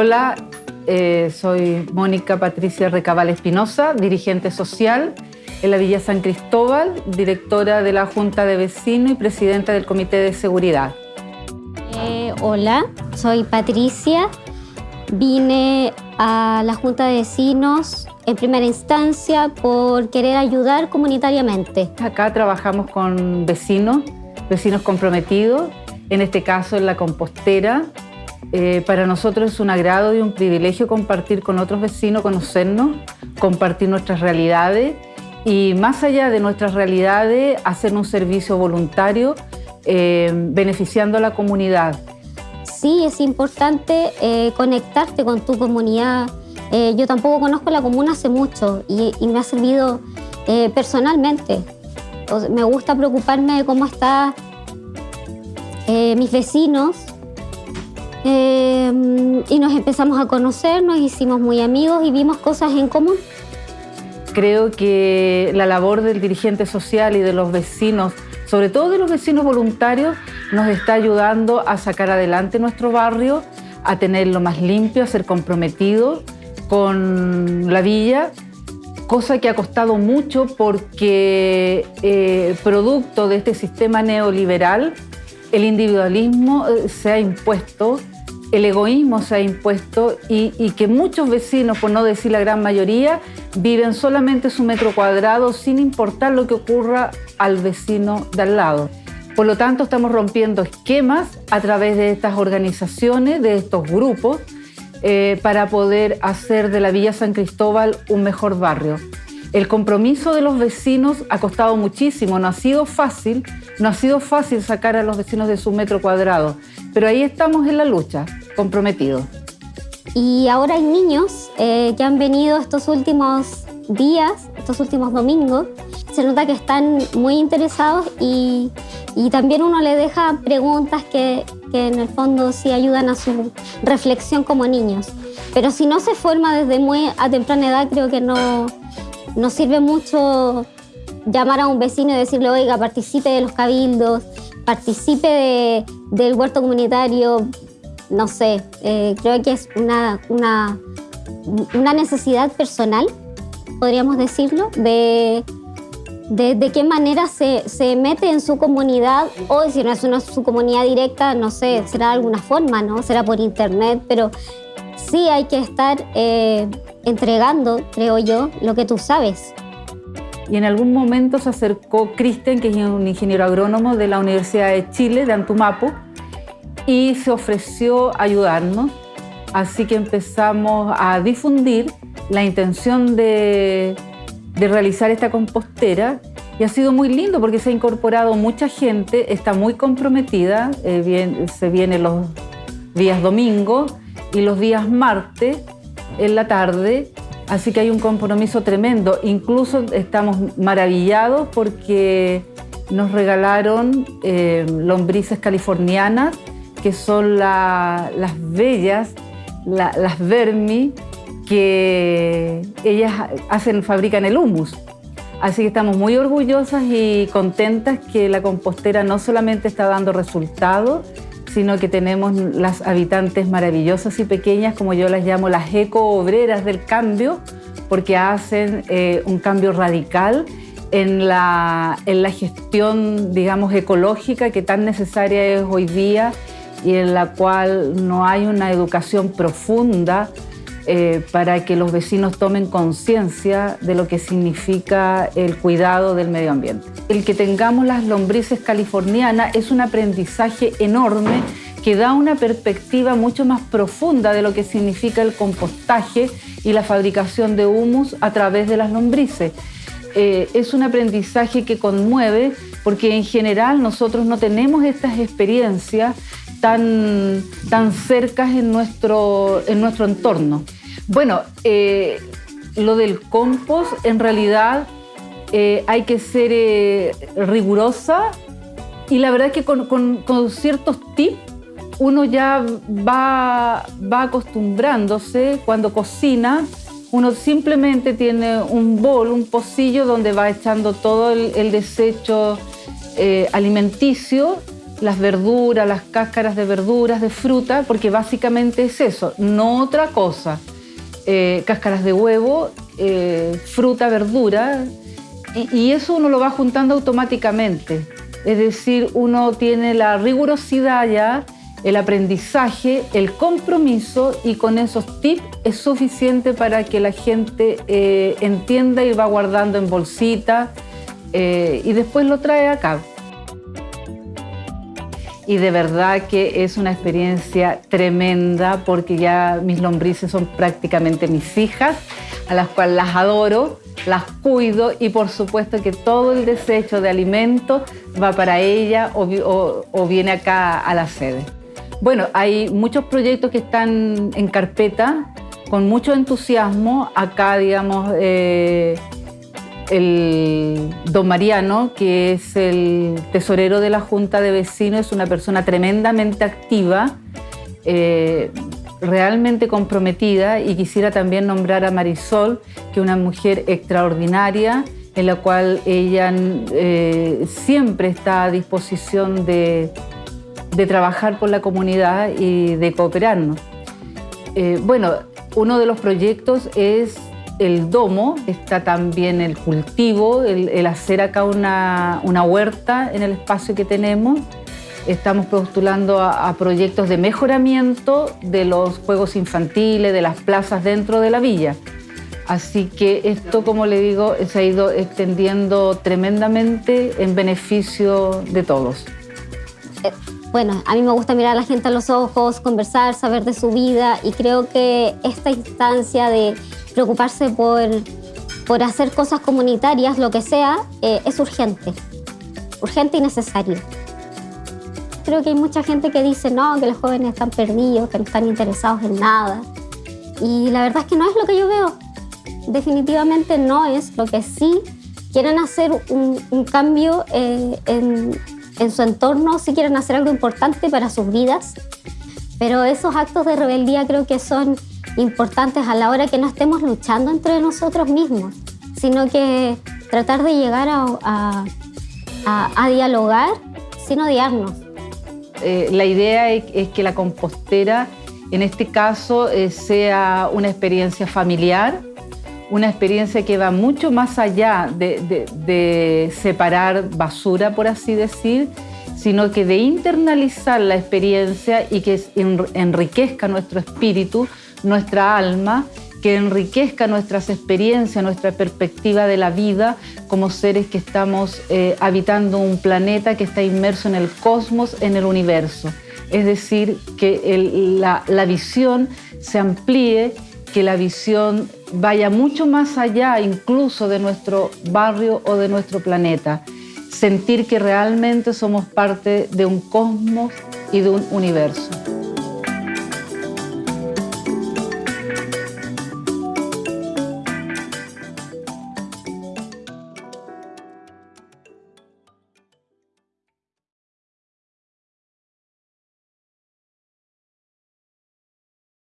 Hola, eh, soy Mónica Patricia Recabal Espinosa, dirigente social en la Villa San Cristóbal, directora de la Junta de Vecinos y presidenta del Comité de Seguridad. Eh, hola, soy Patricia. Vine a la Junta de Vecinos en primera instancia por querer ayudar comunitariamente. Acá trabajamos con vecinos, vecinos comprometidos, en este caso en la compostera. Eh, para nosotros es un agrado y un privilegio compartir con otros vecinos, conocernos, compartir nuestras realidades y más allá de nuestras realidades, hacer un servicio voluntario eh, beneficiando a la comunidad. Sí, es importante eh, conectarte con tu comunidad. Eh, yo tampoco conozco la comuna hace mucho y, me ha servido personalmente. me gusta preocuparme de cómo están mis vecinos y nos empezamos a conocer, nos hicimos muy amigos y vimos cosas en común. Creo que la labor del dirigente social y de los vecinos, sobre todo de los vecinos voluntarios, nos está ayudando a sacar adelante nuestro barrio, a tenerlo más limpio, a ser comprometidos con la villa, cosa que ha costado mucho porque eh, producto de este sistema neoliberal, el individualismo eh, se ha impuesto el egoísmo se ha impuesto y, que muchos vecinos, por no decir la gran mayoría, viven solamente su metro cuadrado sin importar lo que ocurra al vecino de al lado. Por lo tanto, estamos rompiendo esquemas a través de estas organizaciones, de estos grupos, eh, para poder hacer de la Villa San Cristóbal un mejor barrio. El compromiso de los vecinos ha costado muchísimo, no ha sido fácil, no ha sido fácil sacar a los vecinos de su metro cuadrado, pero ahí estamos en la lucha, comprometidos. Y ahora hay niños eh, que han venido estos últimos días, estos últimos domingos. Se nota que están muy interesados y, también uno le deja preguntas que, en el fondo sí ayudan a su reflexión como niños. Pero si no se forma desde muy a temprana edad, creo que no, no sirve mucho llamar a un vecino y decirle, oiga, participe de los cabildos, participe del huerto comunitario, no sé, eh, creo que es una, una, necesidad personal, podríamos decirlo, de, de, qué manera se, se, mete en su comunidad, o si no es una, su comunidad directa, no sé, será de alguna forma, ¿no? Será por internet, pero sí hay que estar eh, entregando, creo yo, lo que tú sabes y en algún momento se acercó Cristian, que es un ingeniero agrónomo de la Universidad de Chile, de Antumapo, y se ofreció ayudarnos. Así que empezamos a difundir la intención de, realizar esta compostera y ha sido muy lindo porque se ha incorporado mucha gente, está muy comprometida, eh, se viene los días domingo y los días martes en la tarde Así que hay un compromiso tremendo. Incluso estamos maravillados porque nos regalaron eh, lombrices californianas, que son las bellas, las vermi, que ellas hacen, fabrican el humus. Así que estamos muy orgullosas y contentas que la compostera no solamente está dando resultados, sino que tenemos las habitantes maravillosas y pequeñas, como yo las llamo las eco-obreras del cambio, porque hacen eh, un cambio radical en la, en la gestión, digamos, ecológica que tan necesaria es hoy día y en la cual no hay una educación profunda eh, para que los vecinos tomen conciencia de lo que significa el cuidado del medio ambiente. El que tengamos las lombrices californianas es un aprendizaje enorme que da una perspectiva mucho más profunda de lo que significa el compostaje y la fabricación de humus a través de las lombrices. Eh, es un aprendizaje que conmueve porque en general nosotros no tenemos estas experiencias tan, tan cercas en nuestro, en nuestro entorno. Bueno, eh, lo del compost, en realidad eh, hay que ser eh, rigurosa y la verdad es que con, ciertos tips uno ya va, acostumbrándose cuando cocina. Uno simplemente tiene un bol, un pocillo donde va echando todo el, desecho alimenticio las verduras, las cáscaras de verduras, de fruta, porque básicamente es eso, no otra cosa. Eh, cáscaras de huevo, eh, fruta, verdura, y, eso uno lo va juntando automáticamente. Es decir, uno tiene la rigurosidad ya, el aprendizaje, el compromiso, y con esos tips es suficiente para que la gente eh, entienda y va guardando en bolsita y después lo trae acá y de verdad que es una experiencia tremenda porque ya mis lombrices son prácticamente mis hijas, a las cuales las adoro, las cuido y por supuesto que todo el desecho de alimento va para ella o, viene acá a la sede. Bueno, hay muchos proyectos que están en carpeta con mucho entusiasmo. Acá, digamos, eh, el don Mariano, que es el tesorero de la Junta de Vecinos, es una persona tremendamente activa, eh, realmente comprometida y quisiera también nombrar a Marisol, que es una mujer extraordinaria, en la cual ella eh, siempre está a disposición de, trabajar por la comunidad y de cooperarnos. Eh, bueno, uno de los proyectos es el domo, está también el cultivo, el, hacer acá una, huerta en el espacio que tenemos. Estamos postulando a, proyectos de mejoramiento de los juegos infantiles, de las plazas dentro de la villa. Así que esto, como le digo, se ha ido extendiendo tremendamente en beneficio de todos. Bueno, a mí me gusta mirar a la gente a los ojos, conversar, saber de su vida y creo que esta instancia de preocuparse por, por hacer cosas comunitarias, lo que sea, eh, es urgente. Urgente y necesario. Creo que hay mucha gente que dice, no, que los jóvenes están perdidos, que no están interesados en nada. Y la verdad es que no es lo que yo veo. Definitivamente no es lo que sí quieren hacer un, cambio eh, en, en su entorno, sí quieren hacer algo importante para sus vidas. Pero esos actos de rebeldía creo que son importantes a la hora que no estemos luchando entre nosotros mismos, sino que tratar de llegar a, a, dialogar sin odiarnos. Eh, la idea es, que la compostera, en este caso, eh, sea una experiencia familiar, una experiencia que va mucho más allá de, separar basura, por así decir, sino que de internalizar la experiencia y que enriquezca nuestro espíritu nuestra alma, que enriquezca nuestras experiencias, nuestra perspectiva de la vida como seres que estamos eh, habitando un planeta que está inmerso en el cosmos, en el universo. Es decir, que la visión se amplíe, que la visión vaya mucho más allá incluso de nuestro barrio o de nuestro planeta. Sentir que realmente somos parte de un cosmos y de un universo.